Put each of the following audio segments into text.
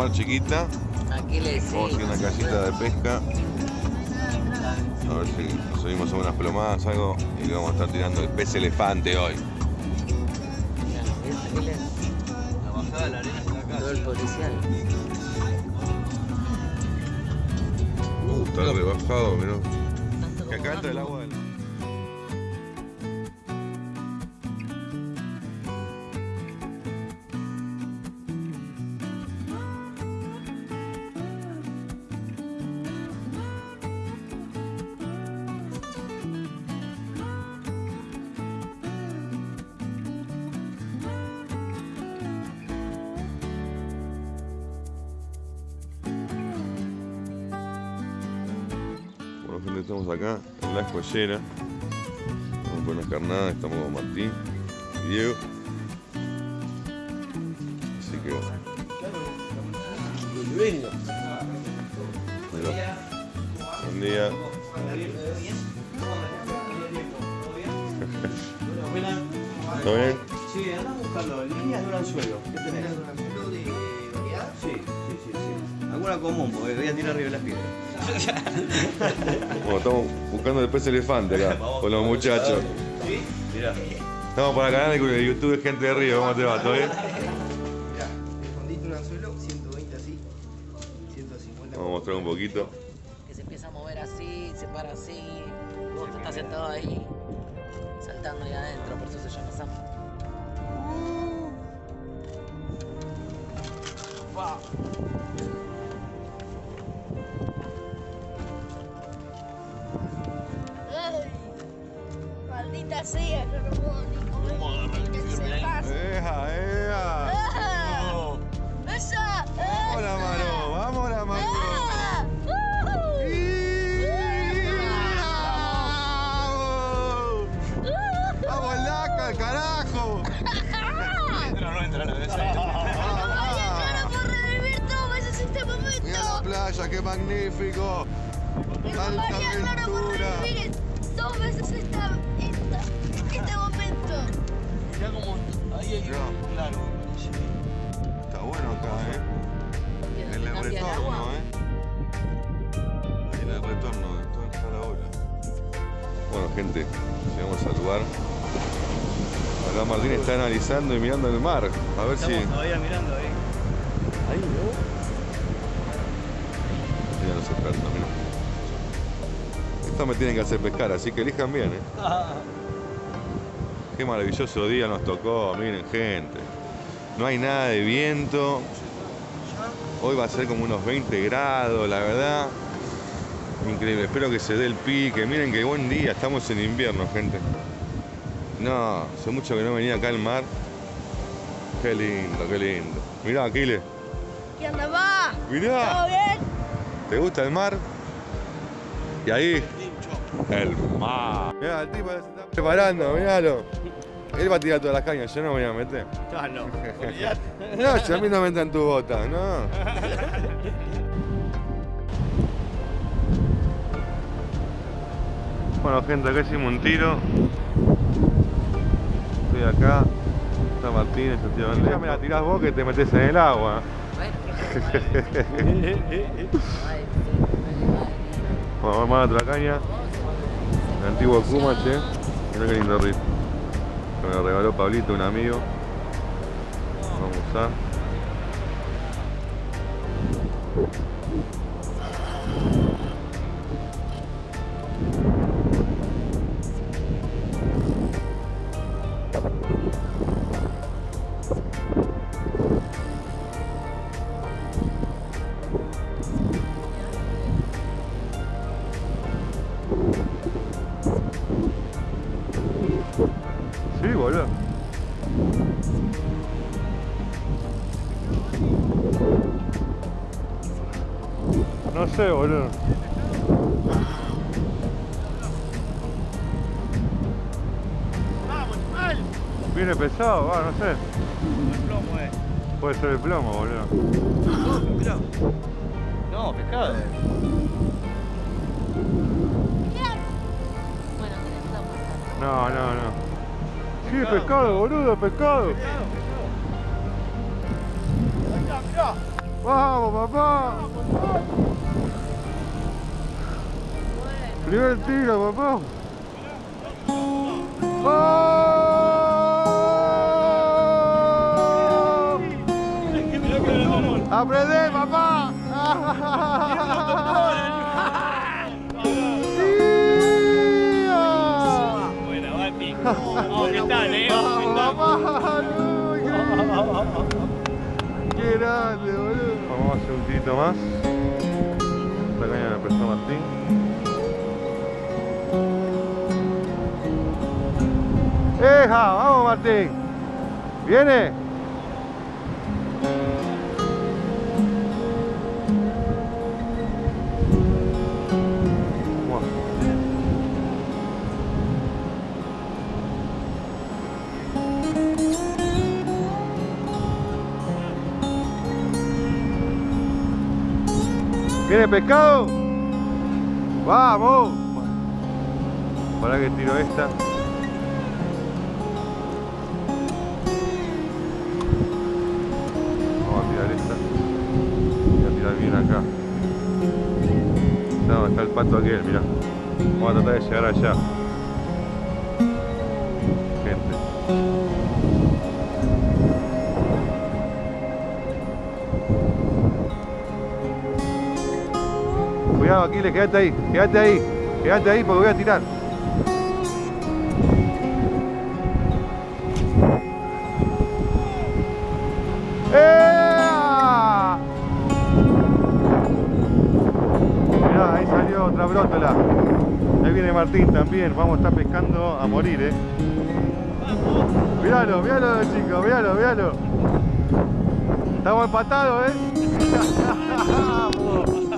mar chiquita. Aquiles, sí. Vamos a a una casita de pesca. A ver si subimos a unas plomadas, algo. Y le vamos a estar tirando el pez elefante hoy. La bajada de la arena está acá. Todo el policial. Uh, está rebajado, mirá. Que acá entra el agua gente, estamos acá en la escollera. Vamos con una carnada, estamos con Martín y Diego. Así que bueno. Mirá. Buen día. ¿Todo bien? Sí, anda a buscarlo. Líneas de un anzuelo. ¿Qué tenés? Sí, sí, sí, sí. Alguna común, porque voy a tirar arriba de las piedras. Bueno, estamos buscando el pez elefante acá, con los muchachos. ¿Sí? Mirá. Estamos para el canal de YouTube de Gente de Río, ¿cómo te va? ¿Todo bien? Se pasa? ¡Eja, eja! ¡Esa! ¡Vamos la mano! ¡Vamos la mano! ¡Vamos! ¡Vamos, Laca, carajo! Entra, no entra, no entra. ¡Ay, hermano, por revivir dos veces este Mira la playa, qué magnífico. Por aventura. revivir dos veces esta, hay claro. Está bueno acá, eh. En el retorno, eh. Ahí en el retorno de toda está la ola. Bueno, gente, llegamos al lugar. Acá Martín está analizando y mirando el mar. A ver si. Todavía mirando ahí. Ahí, ¿no? Mira los expertos, mira. Esto me tienen que hacer pescar, así que elijan bien, eh. Qué maravilloso día nos tocó, miren gente. No hay nada de viento. Hoy va a ser como unos 20 grados, la verdad. Increíble, espero que se dé el pique. Miren qué buen día, estamos en invierno, gente. No, hace mucho que no venía acá al mar. Qué lindo, qué lindo. Mirá, Aquiles. ¿Qué onda, va? ¿Todo Mirá, bien? ¿te gusta el mar? Y ahí, el mar. Mirá, el tipo está preparando, miralo. Él va a tirar todas las cañas, yo no me voy a meter. Ah, no. Olvidate. No, si a mí no me entra en tu bota, no. Bueno, gente, acá hicimos un tiro. Estoy acá. Está Martínez, Ya me la tirás vos que te metes en el agua. Bueno, Vamos a otra caña. El antiguo Kuma, che. Mirá qué lindo. Que me lo regaló Pablito, un amigo. Vamos a. pescado. No, no, no. Sí, pescado, boludo, pescado. Mirá, mirá. Vamos, papá. Primer tiro, papá. ¡Oh! ¡Aprende, Vamos, ¿qué tal, eh? Qué grande, boludo. Vamos a hacer un tirito más. Esta caña me prestó Martín. ¡Eja! ¡Vamos, Martín! ¿Viene? ¿Viene pescado? ¡Vamos! Para que tiro esta. Vamos a tirar esta. Voy a tirar bien acá. No, está el pato aquel, mirá. Vamos a tratar de llegar allá. Gente. Cuidado, Aquiles, quédate ahí, quédate ahí, quédate ahí porque voy a tirar. Mirá, ahí salió otra brótola. Ahí viene Martín también, vamos a estar pescando a morir, eh. Míralo, míralo chicos, míralo, míralo. Estamos empatados, eh.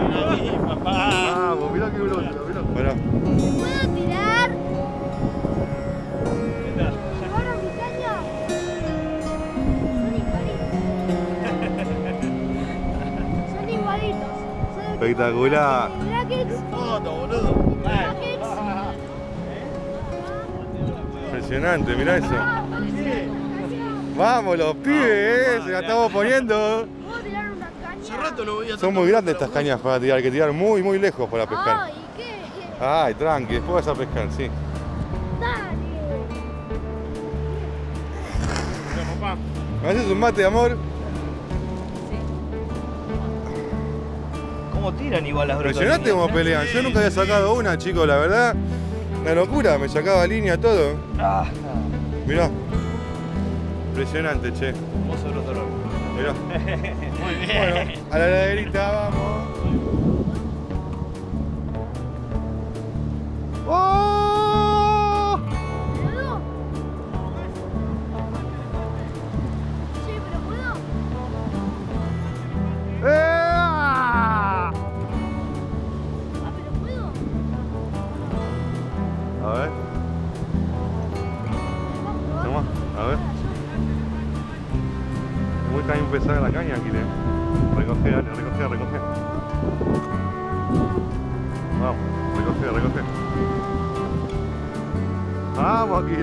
Ahí. Papá. Vamos, mirá qué brótola, mirá. Pará. ¿Puedo tirar? ¿Qué tal? ¿Llevaron mi caña? Son igualitos. Son igualitos. Son Espectacular. Brackets. Foto, boludo. Impresionante, mirá eso. Ah. Vamos los pibes, eh, se la estamos poniendo. Son muy grandes estas cañas para tirar, hay que tirar muy, muy lejos para pescar. Ay, ¿qué? Ay, tranqui, después vas a pescar, sí. Dale. papá. ¿Me haces un mate, amor? ¿Cómo tiran igual las brotas? Impresionante cómo pelean. Yo nunca había sacado una, chicos, la verdad. Una locura, me sacaba línea todo. Ah, Mirá. Impresionante, che. Mirá. Muy bien. Bueno, a la heladerita vamos.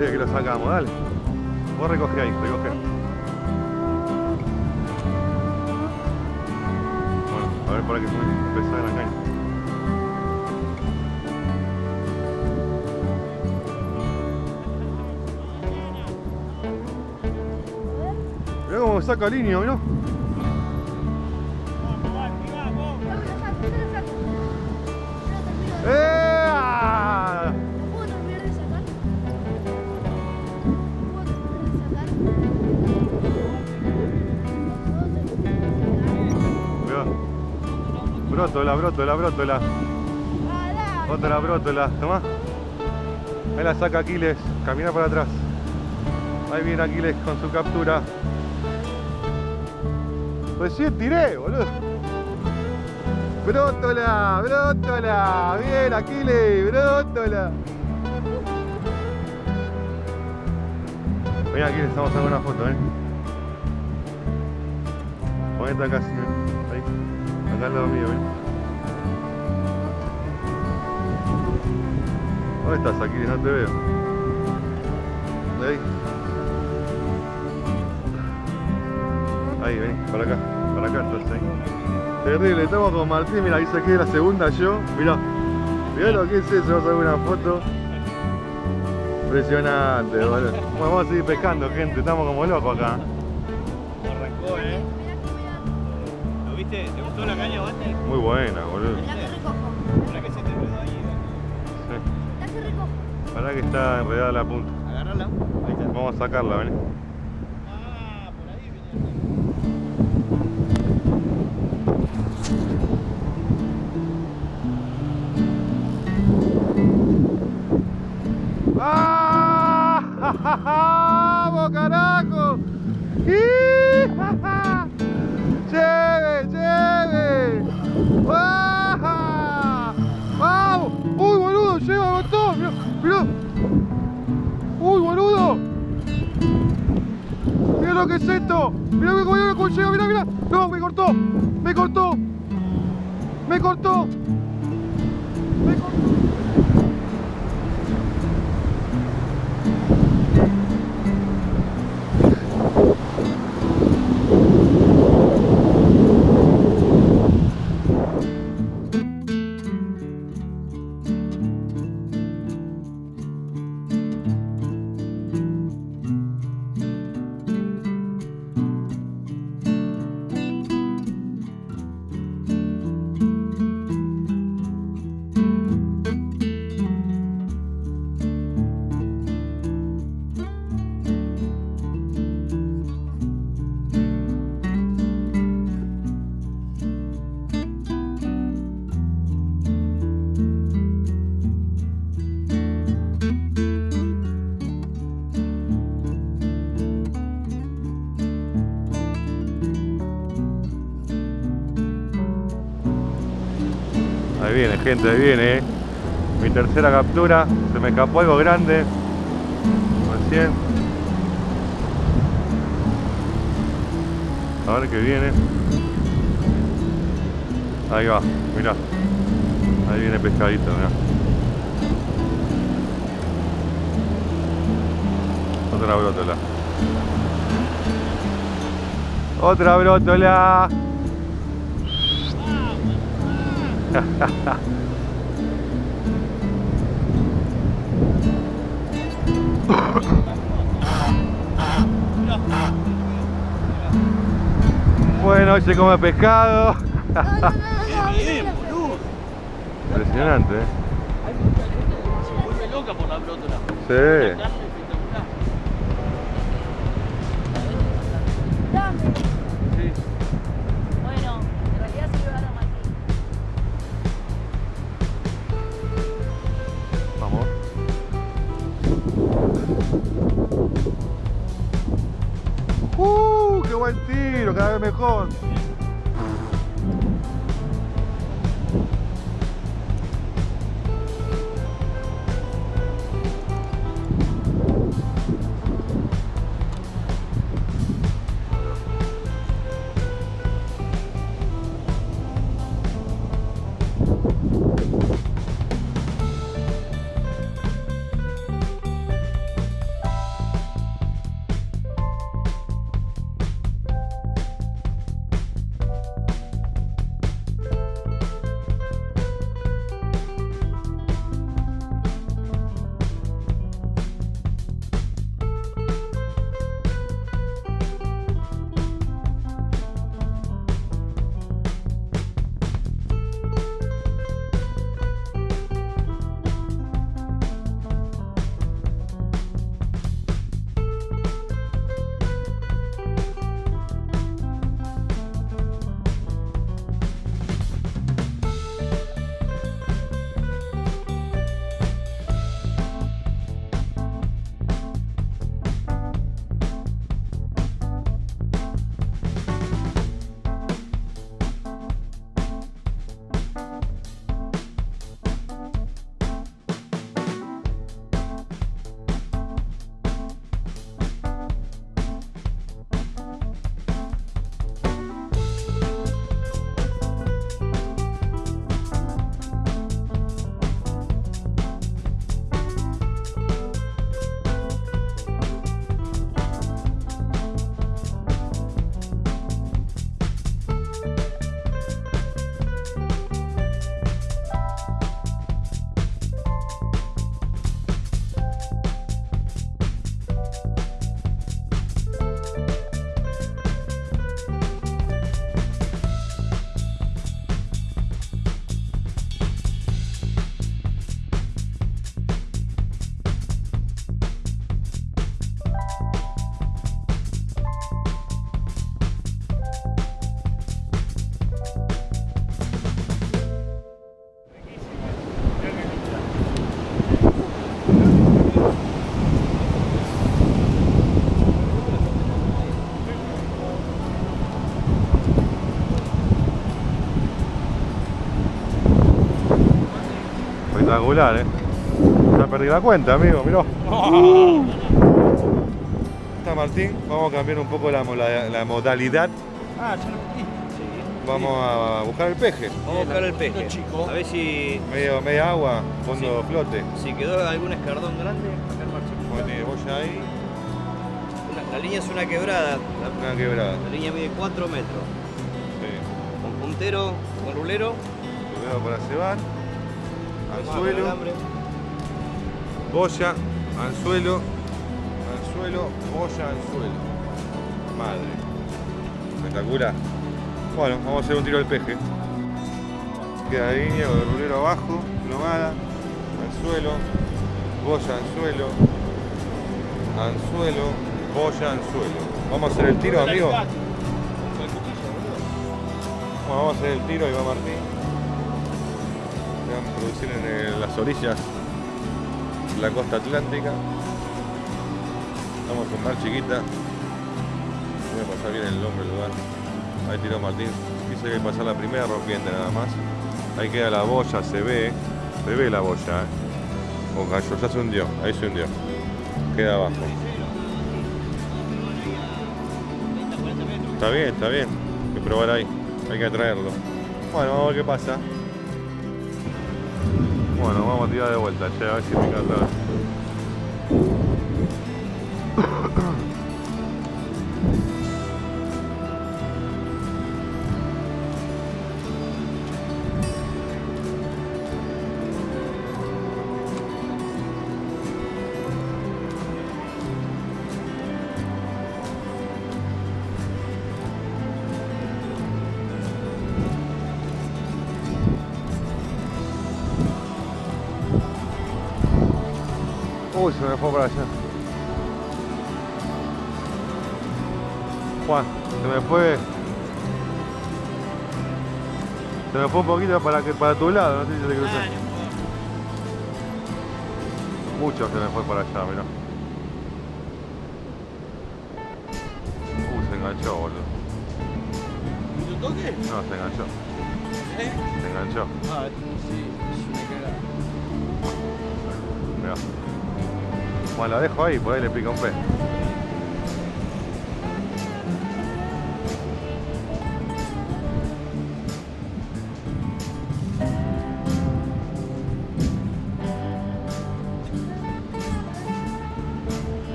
Que lo sacamos, dale. Vos recoge ahí, recoge. Bueno, a ver para que muy pesada la caña. Mirá cómo saca línea, mirá. Brótola, brótola, brótola. Otra brótola, tomá. Ahí la saca Aquiles, camina para atrás. Ahí viene Aquiles con su captura. Recién tiré, boludo. Brótola, brótola. Bien, Aquiles, brótola. Ven Aquiles, estamos sacando una foto, eh. Ponete acá, sí. Ahí. Ven. ¿Dónde estás, Aquiles? No te veo. Ahí. Ahí, vení, para acá, para acá estás ahí. Terrible, estamos con Martín, mira, ahí saqué la segunda yo. Mirá, mirá lo que es eso, vamos a ver una foto. Impresionante, boludo. Bueno, vamos a seguir pescando, gente, estamos como locos acá. Viste? ¿Te gustó la caña, Bate? Muy buena, boludo. La que recojo. ¿Para qué se te quedó ahí? La que recojo. Para que está enredada la punta. Agarrala. Ahí está. Vamos a sacarla, vení. Ah, por ahí venía. ¡Ah! ¡Vamos, carajo! ¡Ih! Lo que es esto! ¡Mira cómo llega! ¡Mira, mira! ¡No, me cortó! ¡Me cortó! ¡Me cortó! Gente, viene, eh. Mi tercera captura. Se me escapó algo grande. Recién. A ver qué viene. Ahí va, mirá. Ahí viene pescadito. Otra brótola. Otra brótola. Bueno, hoy se come pescado. Impresionante, ¿eh? Se vuelve loca por la brótola. Sí. Buen tiro! Cada vez mejor. Espectacular, eh. Ya perdí la cuenta, amigo, mirá. Está Martín, vamos a cambiar un poco la, la modalidad. Ah, ya lo. Sí. Vamos a buscar el peje. Vamos a buscar el peje. chico. A ver si, Medio, media agua, fondo flote. si quedó algún escardón grande. Acá el marchito. Como tiene boya ahí, Una- la línea es una quebrada. La, una quebrada. la línea mide 4 metros. Sí. Con puntero, con rulero. Para cebar. Anzuelo. Boya, anzuelo, anzuelo, boya, anzuelo. Madre. Espectacular. Bueno, vamos a hacer un tiro al peje. Queda línea con el rulero abajo, plomada, anzuelo, boya, anzuelo, anzuelo, boya, anzuelo. Vamos a hacer el tiro, amigo. Bueno, vamos a hacer el tiro, ahí va Martín. Se van a producir en el- las orillas de la costa atlántica. Vamos a mar chiquita. Voy a pasar bien el nombre del lugar. Ahí tiró Martín. Dice que hay que pasar la primera rompiente nada más. Ahí queda la boya, se ve. Se ve la boya, eh. O cayó, ya se hundió. Ahí se hundió. Queda abajo. Está bien, está bien. Hay que probar ahí. Hay que traerlo. Bueno, vamos a ver qué pasa. Bueno, vamos a tirar de vuelta, che, a ver si pica Uy, se me fue para allá. Juan, se me fue. Se me fue un poquito para que para tu lado, no sé si se te cruzó. Mucho se me fue para allá, mirá. Uh, se enganchó, boludo. ¿Y tu toque? No, se enganchó. ¿Eh? Se enganchó. Ah, sí, es una cagada. Mirá. Bueno, la dejo ahí, por ahí le pica un pez.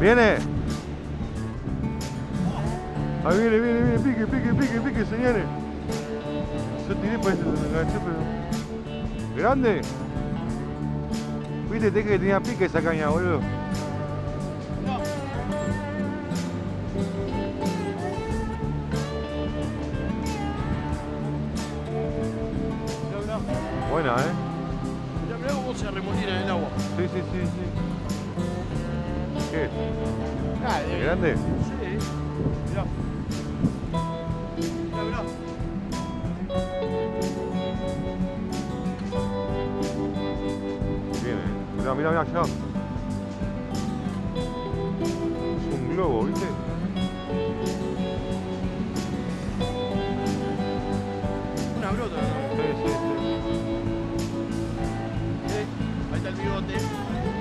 ¿Viene? Ahí viene, viene, viene, pique, pique, pique, pique, señores. Yo tiré, me enganchó, pero... ¿Grande? Viste, que tenía pique esa caña, boludo.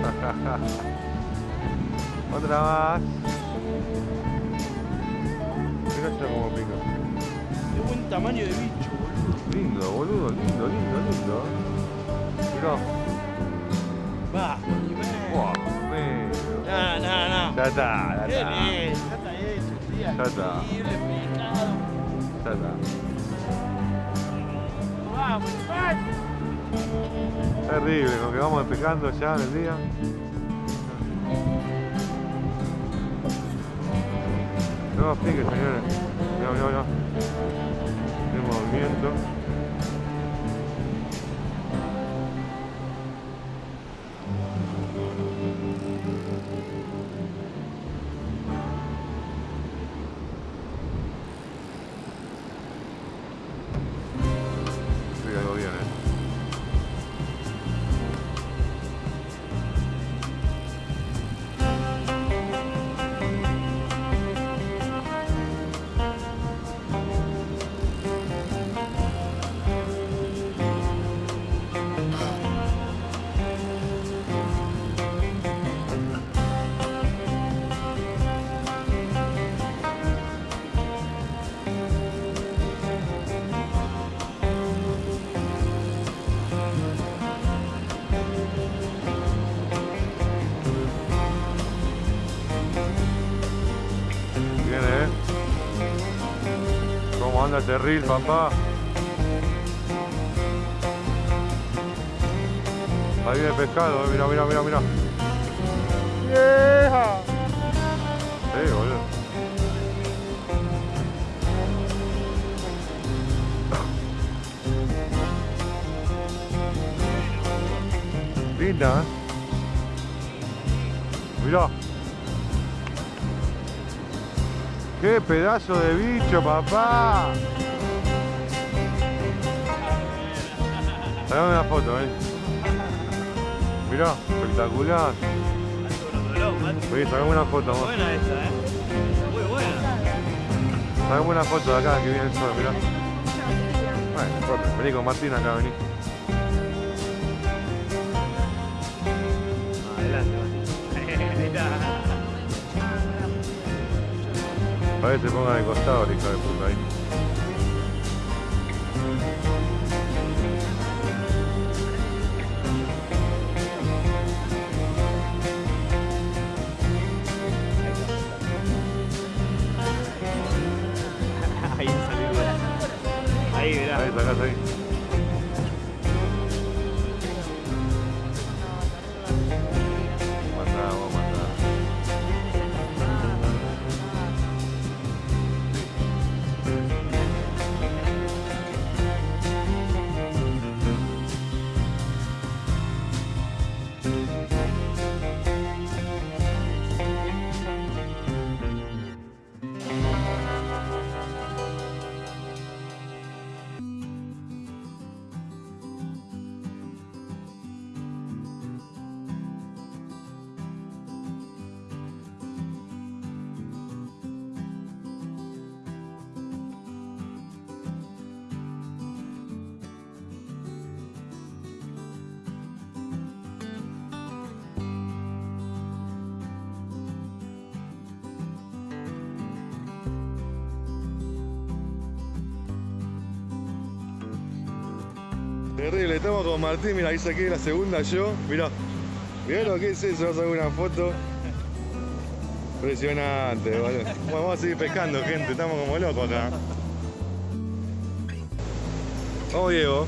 Otra más. Mirá allá cómo pica. Qué buen tamaño de bicho, boludo. Lindo, boludo, lindo, lindo, lindo. Mirá. Va. Buah, medio. No, no, no. Ya está, ya ¿Qué está. es? Ya está hecho, tía. Ya está. Ya está. Vamos, vamos. Terrible, lo que vamos despejando ya en el día. No pique, señores. Mirá, mirá, mirá. Qué movimiento. Anda terril, papá. Ahí viene el pescado, eh. mira, mira, mira, mira. ¡Vieja! Sí, boludo. Linda, ¿eh? Mirá. ¡Qué pedazo de bicho, papá! Sacame una foto, eh. Mirá, espectacular. Vení, sacame una foto. Buena esa, eh. Muy buena. Sacame una foto de acá que viene el sol, mirá. Bueno. Vení con Martín acá, vení. A ver, se ponga de costado, el hijo de puta ahí. Ahí salió. Ahí, mirá. Ahí, sacás ahí. Estamos con Martín, mira, ahí saqué la segunda yo, mirá. Mirá lo que es eso, vamos a sacar una foto. Impresionante, boludo. Bueno, vamos a seguir pescando, gente, estamos como locos acá. Vamos, Diego.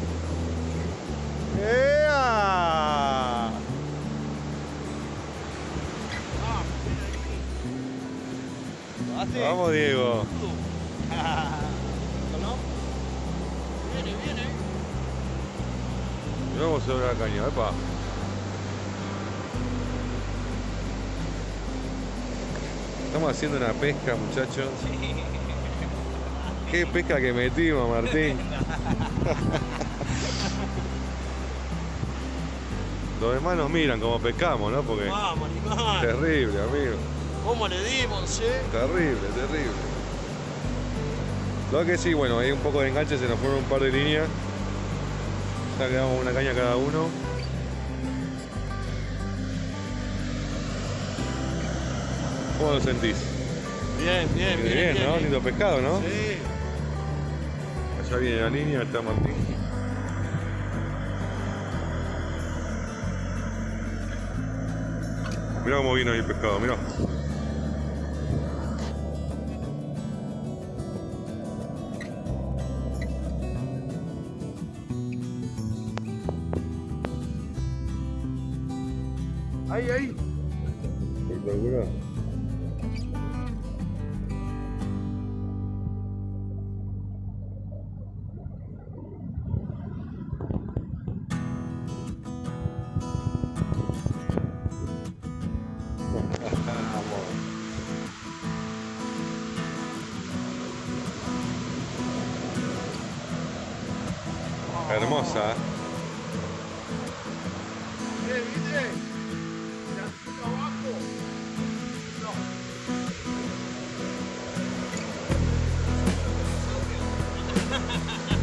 ¡Ea! Vamos, Diego. Y Vamos sobre la caña, epa. Estamos haciendo una pesca, muchachos. Qué pesca que metimos, Martín. Los demás nos miran como pescamos, ¿no? Porque Vamos, animal. terrible, amigo. ¿Cómo le dimos, eh? Terrible, terrible. Lo que sí, bueno, hay un poco de enganche, se nos fueron un par de líneas. Ya quedamos una caña cada uno. ¿Cómo lo sentís? Bien, bien, bien. Bien, ¿no? Lindo pescado, ¿no? Sí. Allá viene la línea, está Martín. Mirá cómo vino ahí el pescado, mirá.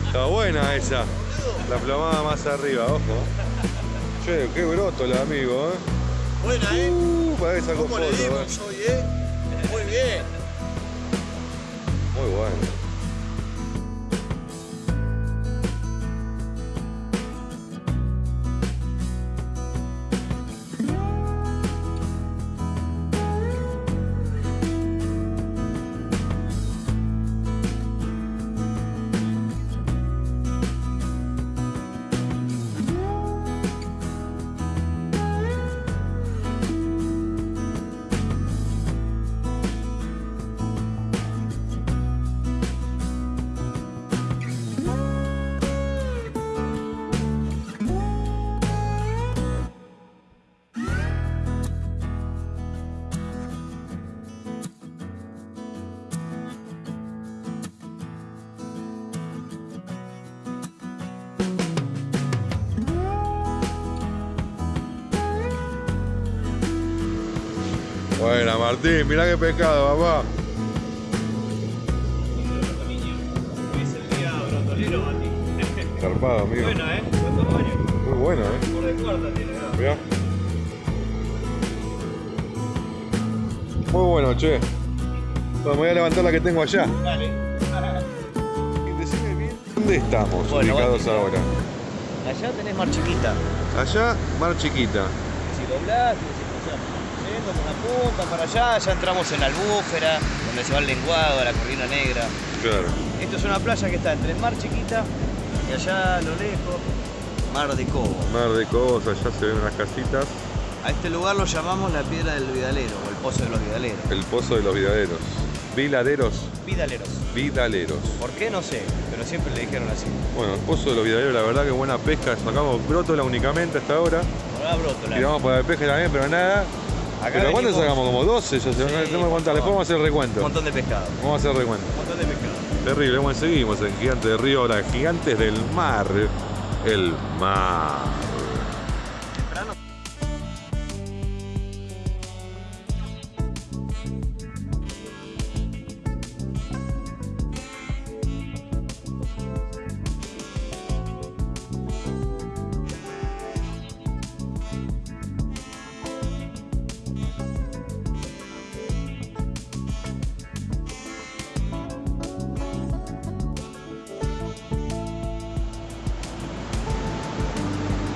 Está buena esa. La plomada más arriba, ojo. Che, qué broto la amigo, eh. Buena, eh. Uh, para que saco ¿Cómo le foto, eh. dimos hoy, eh? Martín, mirá qué pescado, papá. Es el día brotolero. Zarpado, amigo. Bueno, ¿eh? Muy bueno, eh. Por de cuarta tiene. Mirá. Muy bueno, che. Bueno, me voy a levantar la que tengo allá. Dale. Decime bien. ¿Dónde estamos Bueno, ubicados ahora? Allá tenés mar chiquita. Allá, Mar Chiquita. Si doblás, yendo la punta para allá, ya entramos en la albúfera, donde se va el lenguado, la corrina negra. Claro. Esto es una playa que está entre el mar chiquita y allá a lo lejos, mar de Cobo. Mar de Cobos, allá se ven unas casitas. A este lugar lo llamamos la piedra del Vidalero o el pozo de los Vidaleros. El pozo de los vidaderos. Vidaderos. Vidaleros. Vidaleros. ¿Por qué? No sé, pero siempre le dijeron así. Bueno, el pozo de los vidaderos, la verdad que buena pesca. Sacamos brótola únicamente hasta ahora. Ahora brótola. Tiramos para el peje también, pero nada. Acá ¿Pero cuánto venimos- sacamos? Como 12, yo sé, no tengo que contar. Después vamos a hacer Un recuento. montón de pescado. Vamos a hacer recuento. Un montón de pescado. Terrible, bueno, seguimos en Gigante de Río, ahora Gigantes del Mar. El mar.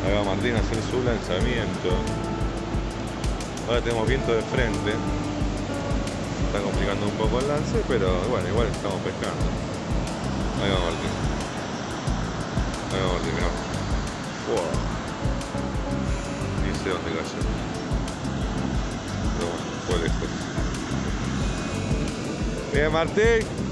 Ahí va Martín a hacer su lanzamiento. Ahora tenemos viento de frente. Está complicando un poco el lance, pero bueno, igual estamos pescando. Ahí va Martín. Ahí va Martín, mirá. Wow. Ni sé dónde cayó. Pero bueno, fue lejos. Bien, Martín.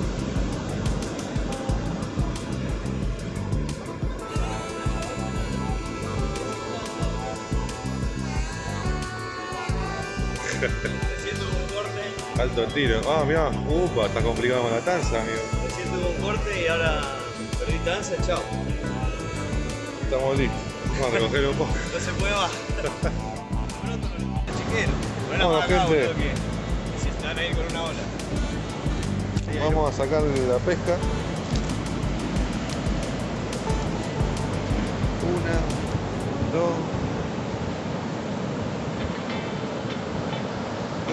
Un corte. Alto tiro. Ah, mirá. Upa, está complicado con la tanza, amigo. Tuvo un corte y ahora perdí tanza, chao. Estamos listos. Vamos a recoger un poco. No se puede más. Bueno, acá, gente. boludo, que si están ahí con una ola. Vamos a sacar la pesca. Una, dos,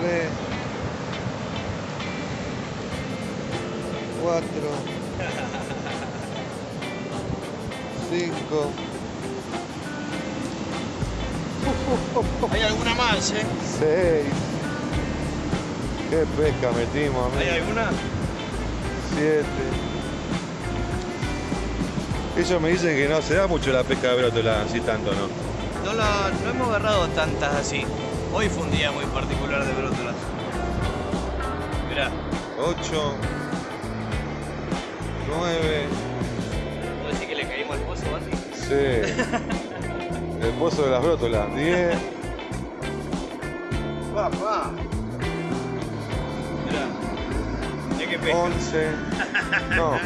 tres, cuatro, cinco, Hay alguna más, ¿eh? seis. ¿Qué pesca metimos, ¿Hay amigo? alguna? 7. Ellos me dicen que no se da mucho la pesca de brótola, así tanto, ¿no? No, la- no hemos agarrado tantas así. Hoy fue un día muy particular de brótolas. Mirá, 8, 9, ¿puedo decir que le caímos al pozo, Bati? sí. El pozo de las brótolas, 10, Papá. Mirá. Hay que pescar. 11, no,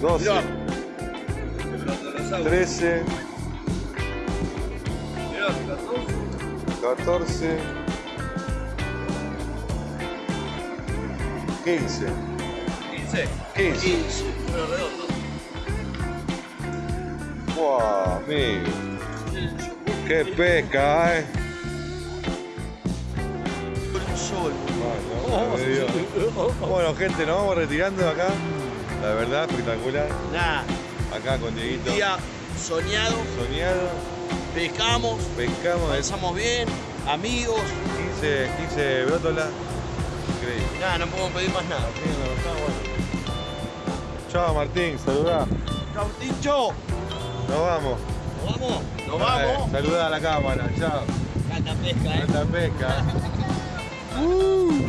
12, Mirá. El brótolo 13, Mirá, 14. 14, 15, 15. 15. Número redondo. Wow, amigo. Qué pesca, eh. Sol. Bueno, gente, nos vamos retirando de acá. La verdad, espectacular. Acá con Dieguito día soñado, soñado. Pescamos, Pescamos pasamos bien, amigos. 15, 15 brótolas. Increíble. Nada, no podemos pedir más nada. Bueno. Chao Martín, saludá. Chau, Tincho. Nos vamos. ¿Nos vamos? Nos Eh, vamos. saludá a la cámara, chao. Canta pesca, eh. Alta pesca. Uh.